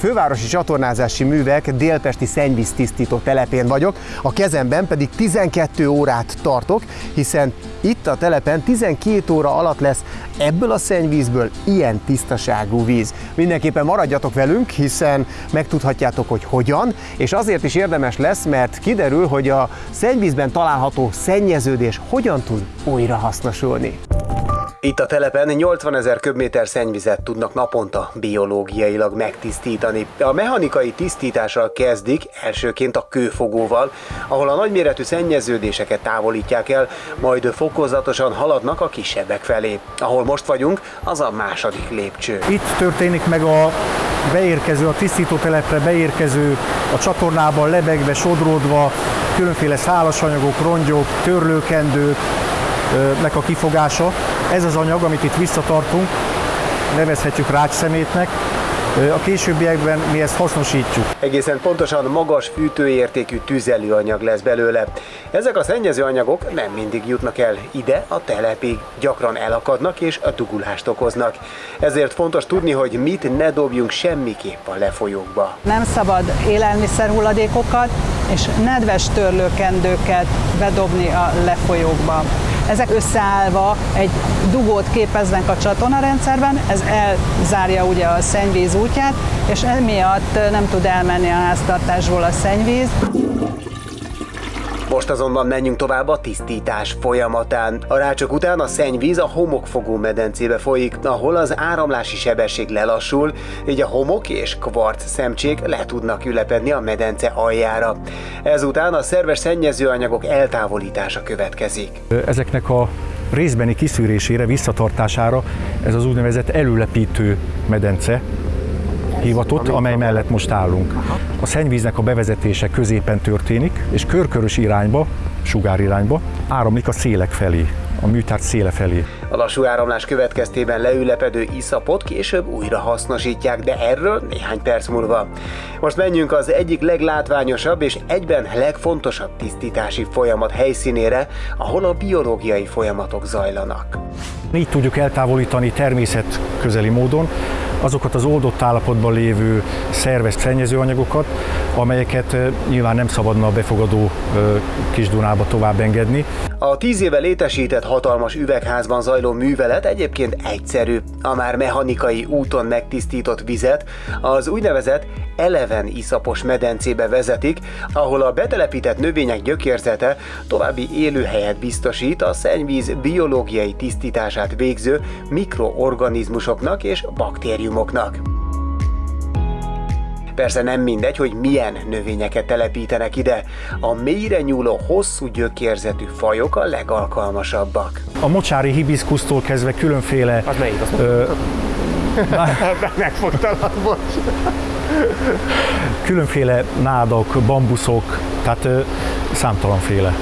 fővárosi csatornázási művek délpesti szennyvíztisztító telepén vagyok, a kezemben pedig 12 órát tartok, hiszen itt a telepen 12 óra alatt lesz ebből a szennyvízből ilyen tisztaságú víz. Mindenképpen maradjatok velünk, hiszen megtudhatjátok, hogy hogyan, és azért is érdemes lesz, mert kiderül, hogy a szennyvízben található szennyeződés hogyan tud újra hasznosulni. Itt a telepen 80 ezer köbméter szennyvizet tudnak naponta biológiailag megtisztítani. A mechanikai tisztítással kezdik, elsőként a kőfogóval, ahol a nagyméretű szennyeződéseket távolítják el, majd fokozatosan haladnak a kisebbek felé. Ahol most vagyunk, az a második lépcső. Itt történik meg a beérkező, a tisztítótelepre beérkező, a csatornában lebegve, sodródva, különféle szálasanyagok, rongyok, törlőkendők, nek a kifogása. Ez az anyag, amit itt visszatartunk, nevezhetjük rácsszemétnek, a későbbiekben mi ezt hasznosítjuk. Egészen pontosan magas fűtőértékű tüzelőanyag lesz belőle. Ezek a szennyező anyagok nem mindig jutnak el ide a telepig, gyakran elakadnak és a dugulást okoznak. Ezért fontos tudni, hogy mit ne dobjunk semmiképp a lefolyókba. Nem szabad élelmiszerhulladékokat és nedves törlőkendőket bedobni a lefolyókba. Ezek összeállva egy dugót képeznek a csatornarendszerben, ez elzárja ugye a szennyvíz útját, és emiatt nem tud elmenni a háztartásból a szennyvíz. Most azonban menjünk tovább a tisztítás folyamatán. A rácsok után a szennyvíz a homokfogó medencébe folyik, ahol az áramlási sebesség lelassul, így a homok és kvarc szemcsék le tudnak ülepedni a medence aljára. Ezután a szerves szennyezőanyagok eltávolítása következik. Ezeknek a részbeni kiszűrésére, visszatartására ez az úgynevezett előlepítő medence hivatott, amely mellett most állunk. A szennyvíznek a bevezetése középen történik, és körkörös irányba, sugárirányba áramlik a szélek felé, a műtárgy széle felé. A lassú áramlás következtében leülepedő iszapot később újra hasznosítják, de erről néhány perc múlva. Most menjünk az egyik leglátványosabb és egyben legfontosabb tisztítási folyamat helyszínére, ahol a biológiai folyamatok zajlanak. Így tudjuk eltávolítani természet közeli módon azokat az oldott állapotban lévő szerves szennyezőanyagokat, amelyeket nyilván nem szabadna a befogadó Kisdunába tovább engedni. A tíz éve létesített hatalmas üvegházban zajló művelet egyébként egyszerű. A már mechanikai úton megtisztított vizet az úgynevezett eleven iszapos medencébe vezetik, ahol a betelepített növények gyökérzete további élőhelyet biztosít a szennyvíz biológiai tisztítását végző mikroorganizmusoknak és baktériumoknak. Persze nem mindegy, hogy milyen növényeket telepítenek ide. A mélyre nyúló, hosszú gyökérzetű fajok a legalkalmasabbak. A mocsári hibiszkusztól kezdve különféle... Az melyik? Az ö... Megfogtalak, bocs. Különféle nádok, bambuszok, tehát ö, számtalanféle.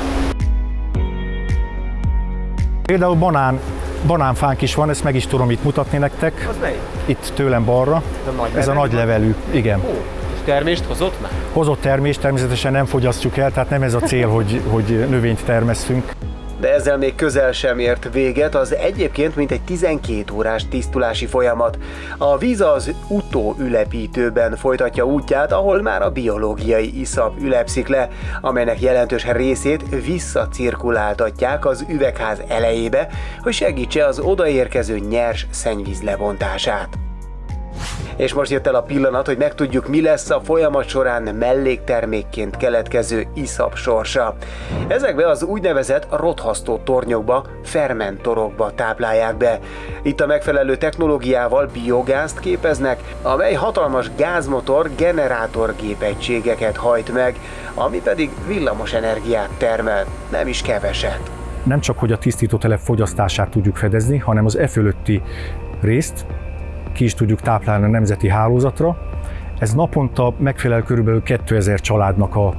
Például banán, banánfánk is van, ezt meg is tudom itt mutatni nektek. Az melyik? Itt tőlem balra. Ez a nagy Ez a nagy levelű, igen. Ó, és termést hozott már? Hozott termést természetesen nem fogyasztjuk el, tehát nem ez a cél, hogy, hogy növényt termesztünk. De ezzel még közel sem ért véget az egyébként mintegy 12 órás tisztulási folyamat. A víz az utóülepítőben folytatja útját, ahol már a biológiai iszap ülepszik le, amelynek jelentős részét visszacirkuláltatják az üvegház elejébe, hogy segítse az odaérkező nyers szennyvíz lebontását. És most jött el a pillanat, hogy megtudjuk, mi lesz a folyamat során melléktermékként keletkező iszap sorsa. Ezekbe az úgynevezett rothasztó tornyokba, fermentorokba táplálják be. Itt a megfelelő technológiával biogázt képeznek, amely hatalmas gázmotor generátor gépegységeket hajt meg, ami pedig villamos energiát termel, nem is keveset. Nem csak, hogy a tisztítótelep fogyasztását tudjuk fedezni, hanem az e fölötti részt, ki is tudjuk táplálni a nemzeti hálózatra. Ez naponta megfelel körülbelül 2000 családnak a,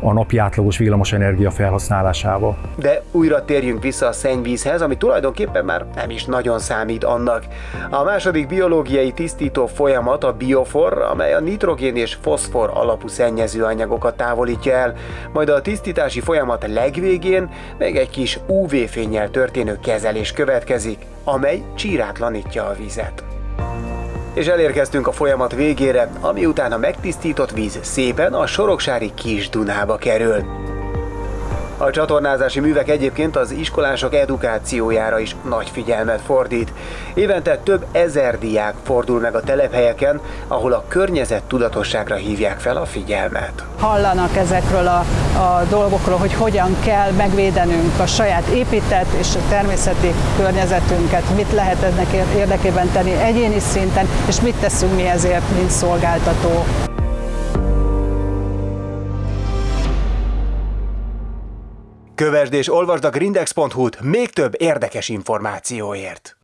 a napi átlagos villamosenergia felhasználásával. De újra térjünk vissza a szennyvízhez, ami tulajdonképpen már nem is nagyon számít annak. A második biológiai tisztító folyamat a biofor, amely a nitrogén és foszfor alapú szennyezőanyagokat távolítja el, majd a tisztítási folyamat legvégén még egy kis UV-fényjel történő kezelés következik, amely csírátlanítja a vizet. És elérkeztünk a folyamat végére, ami után a megtisztított víz szépen a Soroksári Kis Dunába kerül. A csatornázási művek egyébként az iskolások edukációjára is nagy figyelmet fordít. Évente több ezer diák fordul meg a telephelyeken, ahol a környezet tudatosságra hívják fel a figyelmet. Hallanak ezekről a, a dolgokról, hogy hogyan kell megvédenünk a saját épített és a természeti környezetünket, mit lehet ennek érdekében tenni egyéni szinten, és mit teszünk mi ezért, mint szolgáltató. Kövesd és olvasd a grindex.hu-t még több érdekes információért.